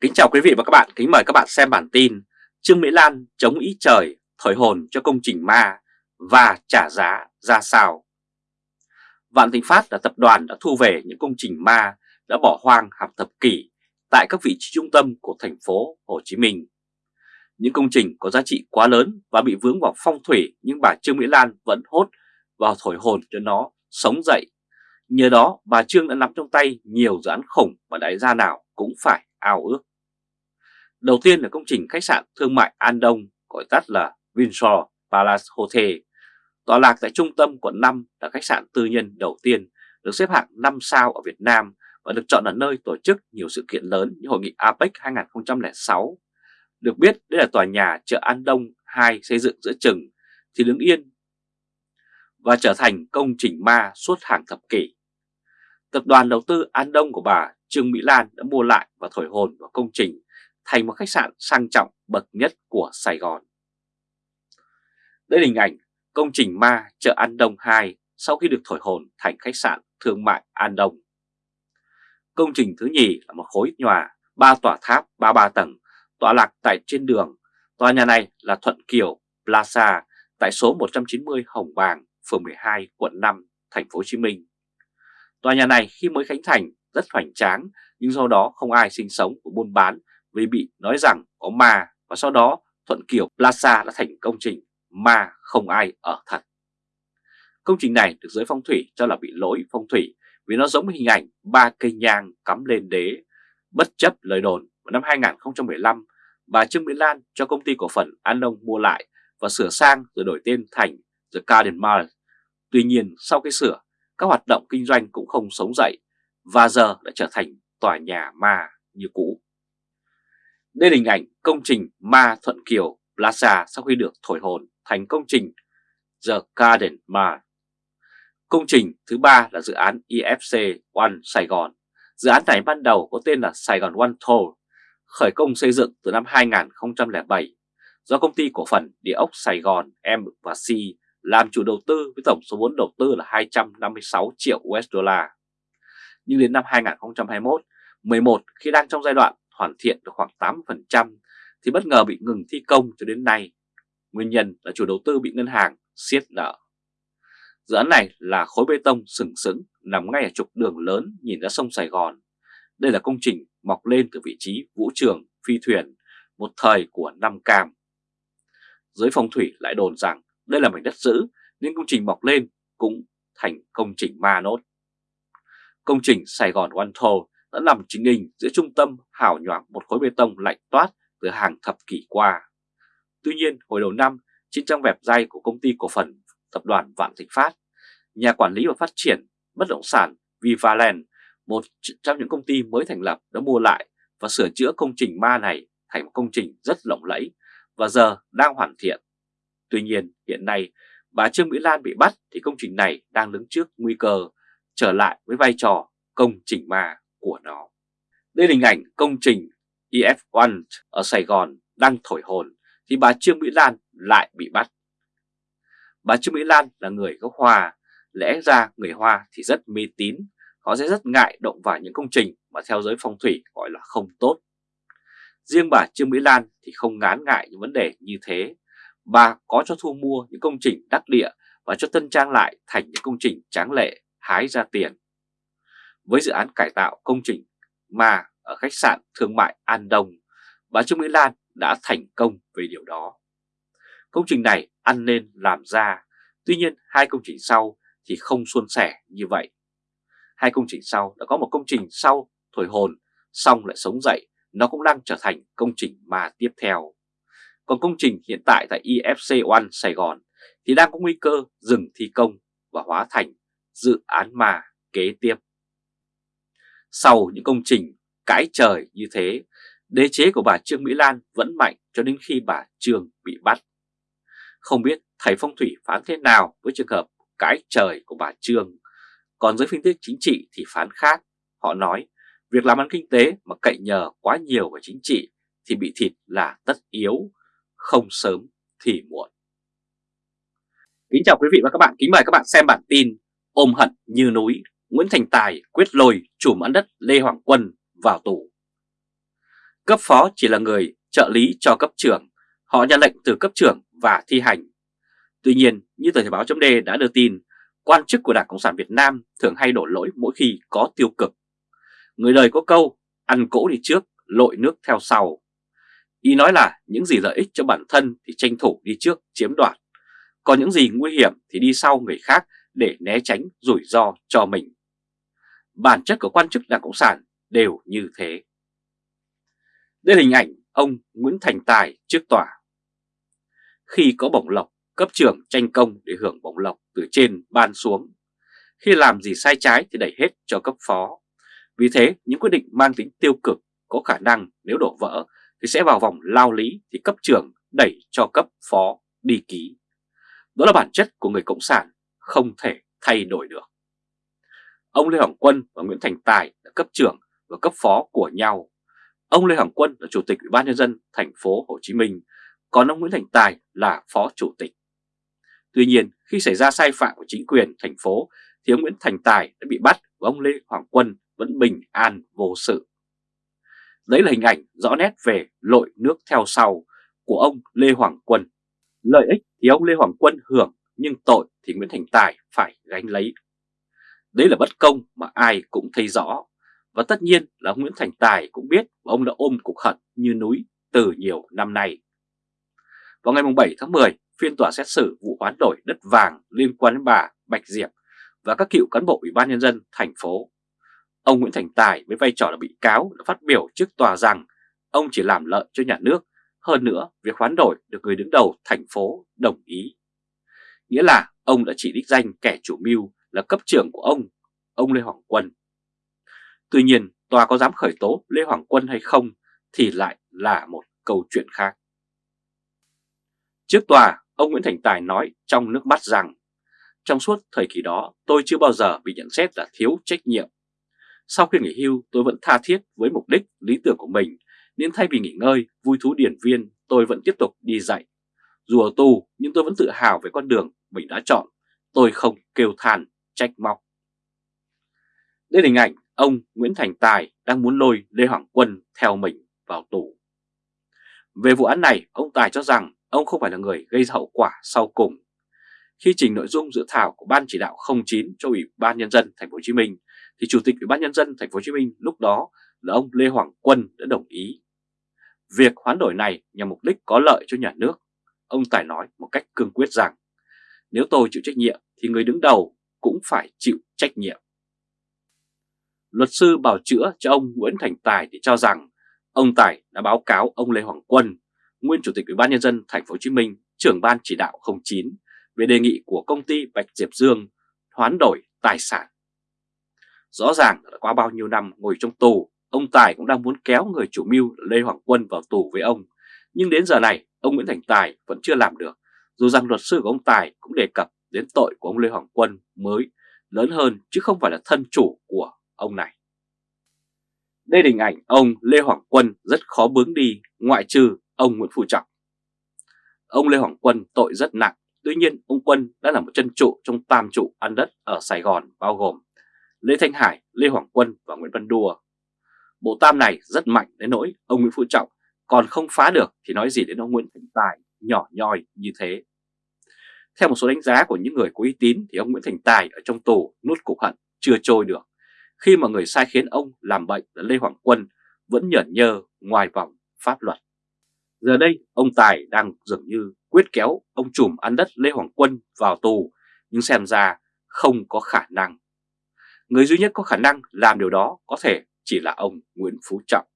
Kính chào quý vị và các bạn, kính mời các bạn xem bản tin Trương Mỹ Lan chống ý trời, thổi hồn cho công trình ma và trả giá ra sao Vạn Thịnh Phát là tập đoàn đã thu về những công trình ma đã bỏ hoang hàng thập kỷ tại các vị trí trung tâm của thành phố Hồ Chí Minh. Những công trình có giá trị quá lớn và bị vướng vào phong thủy nhưng bà Trương Mỹ Lan vẫn hốt vào thổi hồn cho nó sống dậy. Nhờ đó bà Trương đã nắm trong tay nhiều dự án khủng mà đại gia nào cũng phải ao ước. Đầu tiên là công trình khách sạn thương mại An Đông, gọi tắt là Windsor Palace Hotel, tọa lạc tại trung tâm quận 5 là khách sạn tư nhân đầu tiên được xếp hạng 5 sao ở Việt Nam và được chọn là nơi tổ chức nhiều sự kiện lớn như Hội nghị APEC 2006. Được biết đây là tòa nhà chợ An Đông 2 xây dựng giữa chừng thì đứng yên và trở thành công trình ma suốt hàng thập kỷ. Tập đoàn đầu tư An Đông của bà Trương Mỹ Lan đã mua lại và thổi hồn vào công trình thành một khách sạn sang trọng bậc nhất của Sài Gòn. Đây là hình ảnh công trình ma chợ An Đông 2 sau khi được thổi hồn thành khách sạn thương mại An Đông. Công trình thứ nhì là một khối nhòa ba tòa tháp 33 tầng tọa lạc tại trên đường. Tòa nhà này là Thuận Kiều Plaza tại số 190 Hồng Bàng, phường 12, quận 5, thành phố Hồ Chí Minh. Tòa nhà này khi mới khánh thành rất hoành tráng nhưng sau đó không ai sinh sống và buôn bán vì bị nói rằng có ma và sau đó Thuận Kiều Plaza đã thành công trình ma không ai ở thật. Công trình này được giới phong thủy cho là bị lỗi phong thủy vì nó giống hình ảnh ba cây nhang cắm lên đế. Bất chấp lời đồn vào năm 2015, bà Trương Mỹ Lan cho công ty cổ phần An Đông mua lại và sửa sang rồi đổi tên thành The Garden Mall. Tuy nhiên sau khi sửa, các hoạt động kinh doanh cũng không sống dậy và giờ đã trở thành tòa nhà ma như cũ. Đây là hình ảnh công trình Ma Thuận Kiều Plaza sau khi được thổi hồn thành công trình The Garden Mall. Công trình thứ ba là dự án IFC One Sài Gòn. Dự án này ban đầu có tên là Sài Gòn One Toll, khởi công xây dựng từ năm 2007 do công ty cổ phần địa ốc Sài Gòn M và C làm chủ đầu tư với tổng số vốn đầu tư là 256 triệu USD. Nhưng đến năm 2021, 11 khi đang trong giai đoạn hoàn thiện được khoảng 8% thì bất ngờ bị ngừng thi công cho đến nay. Nguyên nhân là chủ đầu tư bị ngân hàng siết nợ. Dự án này là khối bê tông sừng sững nằm ngay ở trục đường lớn nhìn ra sông Sài Gòn. Đây là công trình mọc lên từ vị trí vũ trường, phi thuyền, một thời của Nam Cam. Giới phong thủy lại đồn rằng đây là mảnh đất giữ nên công trình mọc lên cũng thành công trình ma nốt. Công trình Sài Gòn One Toll đã nằm chính hình giữa trung tâm hào nhoáng một khối bê tông lạnh toát từ hàng thập kỷ qua. Tuy nhiên, hồi đầu năm, trên trang web dây của công ty cổ phần tập đoàn Vạn Thịnh Phát, nhà quản lý và phát triển bất động sản Vivaland, một trong những công ty mới thành lập đã mua lại và sửa chữa công trình ma này thành một công trình rất lộng lẫy và giờ đang hoàn thiện. Tuy nhiên, hiện nay bà Trương Mỹ Lan bị bắt thì công trình này đang đứng trước nguy cơ trở lại với vai trò công trình ma của nó. Đây là hình ảnh công trình EF1 ở Sài Gòn đang thổi hồn thì bà Trương Mỹ Lan lại bị bắt. Bà Trương Mỹ Lan là người gốc Hoa, lẽ ra người Hoa thì rất mê tín, họ sẽ rất ngại động vào những công trình mà theo giới phong thủy gọi là không tốt. Riêng bà Trương Mỹ Lan thì không ngán ngại những vấn đề như thế. Bà có cho thu mua những công trình đắc địa và cho tân trang lại thành những công trình tráng lệ hái ra tiền. Với dự án cải tạo công trình mà ở khách sạn thương mại An Đông, bà Trương Mỹ Lan đã thành công về điều đó. Công trình này ăn nên làm ra, tuy nhiên hai công trình sau thì không suôn sẻ như vậy. Hai công trình sau đã có một công trình sau thổi hồn, xong lại sống dậy, nó cũng đang trở thành công trình mà tiếp theo. Còn công trình hiện tại tại ifc One Sài Gòn thì đang có nguy cơ dừng thi công và hóa thành dự án mà kế tiếp. Sau những công trình cãi trời như thế, đế chế của bà Trương Mỹ Lan vẫn mạnh cho đến khi bà Trương bị bắt. Không biết thầy phong thủy phán thế nào với trường hợp cãi trời của bà Trương, còn giới phân tích chính trị thì phán khác. Họ nói việc làm ăn kinh tế mà cậy nhờ quá nhiều vào chính trị thì bị thịt là tất yếu, không sớm thì muộn. Kính chào quý vị và các bạn, kính mời các bạn xem bản tin Ôm hận như núi, Nguyễn Thành Tài quyết lôi chủ mãn đất Lê Hoàng Quân vào tù. Cấp phó chỉ là người trợ lý cho cấp trưởng, họ nhận lệnh từ cấp trưởng và thi hành. Tuy nhiên, như tờ Thể báo chấm đã đưa tin, quan chức của Đảng Cộng sản Việt Nam thường hay đổ lỗi mỗi khi có tiêu cực. Người đời có câu, ăn cỗ đi trước, lội nước theo sau. Ý nói là những gì lợi ích cho bản thân thì tranh thủ đi trước chiếm đoạt, còn những gì nguy hiểm thì đi sau người khác để né tránh rủi ro cho mình. Bản chất của quan chức Đảng Cộng sản đều như thế. Đây là hình ảnh ông Nguyễn Thành Tài trước tòa. Khi có bổng lộc, cấp trưởng tranh công để hưởng bổng lộc từ trên ban xuống. Khi làm gì sai trái thì đẩy hết cho cấp phó. Vì thế, những quyết định mang tính tiêu cực có khả năng nếu đổ vỡ thì sẽ vào vòng lao lý thì cấp trưởng đẩy cho cấp phó đi ký. Đó là bản chất của người Cộng sản, không thể thay đổi được. Ông Lê Hoàng Quân và Nguyễn Thành Tài là cấp trưởng và cấp phó của nhau. Ông Lê Hoàng Quân là chủ tịch Ủy ban nhân dân thành phố Hồ Chí Minh, còn ông Nguyễn Thành Tài là phó chủ tịch. Tuy nhiên, khi xảy ra sai phạm của chính quyền thành phố thì ông Nguyễn Thành Tài đã bị bắt và ông Lê Hoàng Quân vẫn bình an vô sự. Đấy là hình ảnh rõ nét về lội nước theo sau của ông Lê Hoàng Quân. Lợi ích thì ông Lê Hoàng Quân hưởng nhưng tội thì Nguyễn Thành Tài phải gánh lấy. Đấy là bất công mà ai cũng thấy rõ. Và tất nhiên là ông Nguyễn Thành Tài cũng biết và ông đã ôm cục hận như núi từ nhiều năm nay. Vào ngày 7 tháng 10, phiên tòa xét xử vụ hoán đổi đất vàng liên quan đến bà Bạch Diệp và các cựu cán bộ Ủy ban Nhân dân thành phố. Ông Nguyễn Thành Tài với vai trò là bị cáo đã phát biểu trước tòa rằng ông chỉ làm lợi cho nhà nước, hơn nữa việc hoán đổi được người đứng đầu thành phố đồng ý. Nghĩa là ông đã chỉ đích danh kẻ chủ mưu là cấp trưởng của ông, ông Lê Hoàng Quân. Tuy nhiên, tòa có dám khởi tố Lê Hoàng Quân hay không thì lại là một câu chuyện khác. Trước tòa, ông Nguyễn Thành Tài nói trong nước mắt rằng trong suốt thời kỳ đó tôi chưa bao giờ bị nhận xét là thiếu trách nhiệm. Sau khi nghỉ hưu tôi vẫn tha thiết với mục đích, lý tưởng của mình nên thay vì nghỉ ngơi, vui thú điển viên tôi vẫn tiếp tục đi dạy. Dù ở tù nhưng tôi vẫn tự hào về con đường mình đã chọn, tôi không kêu than, trách móc. Đây là hình ảnh ông Nguyễn Thành Tài đang muốn lôi Lê Hoàng Quân theo mình vào tù. Về vụ án này, ông Tài cho rằng ông không phải là người gây ra hậu quả sau cùng. Khi trình nội dung dự thảo của Ban chỉ đạo 09 cho Ủy ban nhân dân thành phố Hồ Chí Minh thì Chủ tịch Ủy ban nhân dân thành phố Hồ Chí Minh lúc đó là ông Lê Hoàng Quân đã đồng ý. Việc hoán đổi này nhằm mục đích có lợi cho nhà nước. Ông Tài nói một cách cương quyết rằng nếu tôi chịu trách nhiệm thì người đứng đầu cũng phải chịu trách nhiệm. Luật sư bảo chữa cho ông Nguyễn Thành Tài thì cho rằng ông Tài đã báo cáo ông Lê Hoàng Quân nguyên chủ tịch Ủy ban nhân dân thành phố Hồ Chí Minh, trưởng ban chỉ đạo 09 về đề nghị của công ty Bạch Diệp Dương hoán đổi tài sản. Rõ ràng là qua bao nhiêu năm ngồi trong tù, ông Tài cũng đang muốn kéo người chủ mưu Lê Hoàng Quân vào tù với ông. Nhưng đến giờ này, ông Nguyễn Thành Tài vẫn chưa làm được, dù rằng luật sư của ông Tài cũng đề cập đến tội của ông Lê Hoàng Quân mới lớn hơn chứ không phải là thân chủ của ông này. Đây là hình ảnh ông Lê Hoàng Quân rất khó bướng đi ngoại trừ ông Nguyễn Phú Trọng. Ông Lê Hoàng Quân tội rất nặng, tuy nhiên ông Quân đã là một chân trụ trong tam trụ ăn đất ở Sài Gòn bao gồm Lê Thanh Hải, Lê Hoàng Quân và Nguyễn Văn Đùa. Bộ tam này rất mạnh đến nỗi ông Nguyễn Phú Trọng còn không phá được thì nói gì đến ông Nguyễn Thành Tài nhỏ nhoi như thế. Theo một số đánh giá của những người có uy tín thì ông Nguyễn Thành Tài ở trong tù nút cục hận, chưa trôi được khi mà người sai khiến ông làm bệnh là Lê Hoàng Quân vẫn nhởn nhơ ngoài vòng pháp luật. Giờ đây, ông Tài đang dường như quyết kéo ông trùm ăn đất Lê Hoàng Quân vào tù, nhưng xem ra không có khả năng. Người duy nhất có khả năng làm điều đó có thể chỉ là ông Nguyễn Phú Trọng.